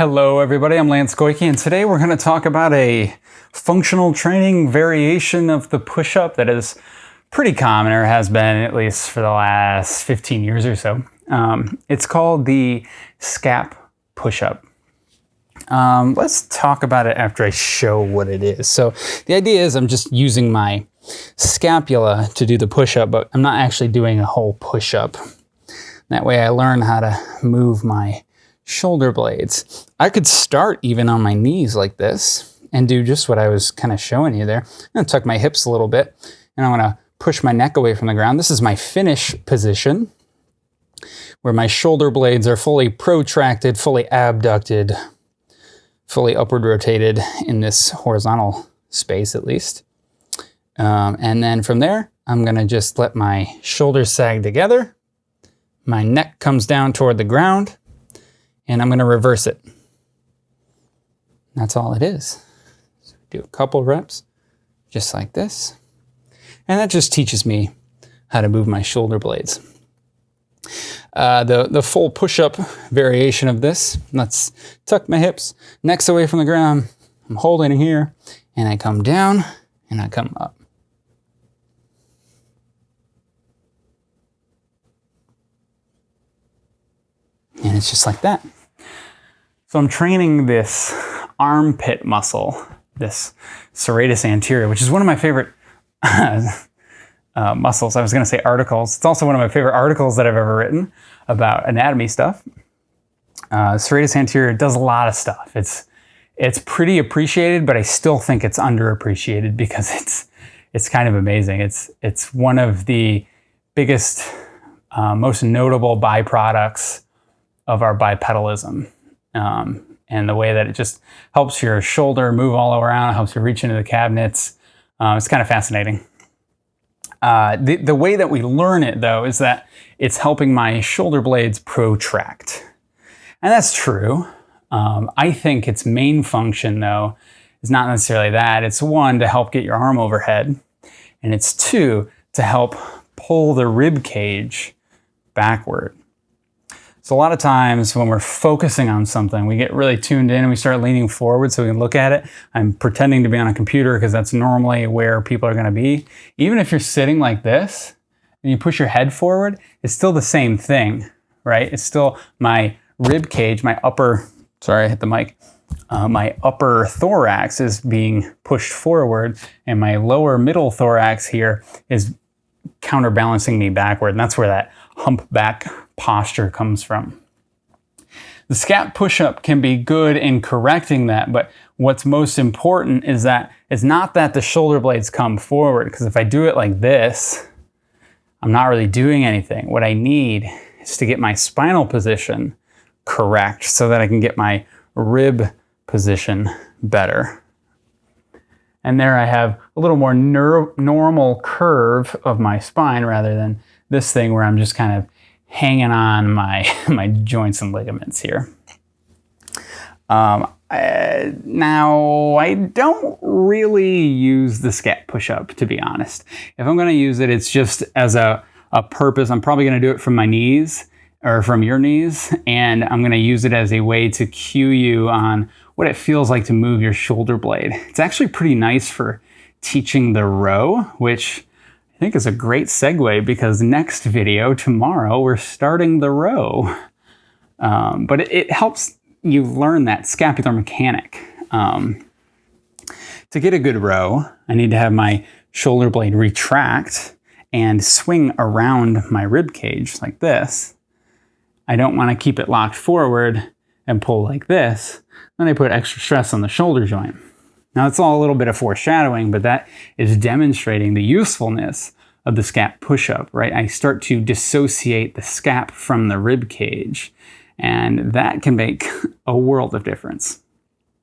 Hello everybody, I'm Lance Goyke and today we're going to talk about a functional training variation of the push-up that is pretty common or has been at least for the last 15 years or so. Um, it's called the SCAP push-up. Um, let's talk about it after I show what it is. So the idea is I'm just using my scapula to do the push-up, but I'm not actually doing a whole push-up. That way I learn how to move my shoulder blades. I could start even on my knees like this and do just what I was kind of showing you there. I'm gonna tuck my hips a little bit and I'm gonna push my neck away from the ground. This is my finish position where my shoulder blades are fully protracted, fully abducted, fully upward rotated in this horizontal space at least. Um, and then from there, I'm gonna just let my shoulders sag together. My neck comes down toward the ground and I'm going to reverse it. That's all it is. So do a couple reps, just like this. And that just teaches me how to move my shoulder blades. Uh, the, the full push-up variation of this, let's tuck my hips, neck's away from the ground, I'm holding here, and I come down, and I come up. And it's just like that. So I'm training this armpit muscle, this serratus anterior, which is one of my favorite uh, muscles. I was going to say articles. It's also one of my favorite articles that I've ever written about anatomy stuff. Uh, serratus anterior does a lot of stuff. It's it's pretty appreciated, but I still think it's underappreciated because it's it's kind of amazing. It's it's one of the biggest, uh, most notable byproducts of our bipedalism um, and the way that it just helps your shoulder move all around, helps you reach into the cabinets. Uh, it's kind of fascinating. Uh, the, the way that we learn it, though, is that it's helping my shoulder blades protract. And that's true. Um, I think its main function, though, is not necessarily that. It's one, to help get your arm overhead. And it's two, to help pull the rib cage backward. So a lot of times when we're focusing on something, we get really tuned in and we start leaning forward so we can look at it. I'm pretending to be on a computer because that's normally where people are gonna be. Even if you're sitting like this and you push your head forward, it's still the same thing, right? It's still my rib cage, my upper, sorry, I hit the mic. Uh, my upper thorax is being pushed forward and my lower middle thorax here is counterbalancing me backward. And that's where that humpback posture comes from. The SCAP push-up can be good in correcting that, but what's most important is that it's not that the shoulder blades come forward, because if I do it like this, I'm not really doing anything. What I need is to get my spinal position correct so that I can get my rib position better. And there I have a little more normal curve of my spine rather than this thing where I'm just kind of hanging on my, my joints and ligaments here. Um, now, I don't really use the scap push-up, to be honest. If I'm gonna use it, it's just as a, a purpose. I'm probably gonna do it from my knees or from your knees, and I'm gonna use it as a way to cue you on what it feels like to move your shoulder blade. It's actually pretty nice for teaching the row, which I think is a great segue because next video, tomorrow, we're starting the row. Um, but it, it, helps you learn that scapular mechanic. Um, to get a good row, I need to have my shoulder blade retract and swing around my rib cage like this. I don't want to keep it locked forward and pull like this. Then I put extra stress on the shoulder joint. Now it's all a little bit of foreshadowing, but that is demonstrating the usefulness of the scap push-up, right? I start to dissociate the scap from the rib cage, and that can make a world of difference.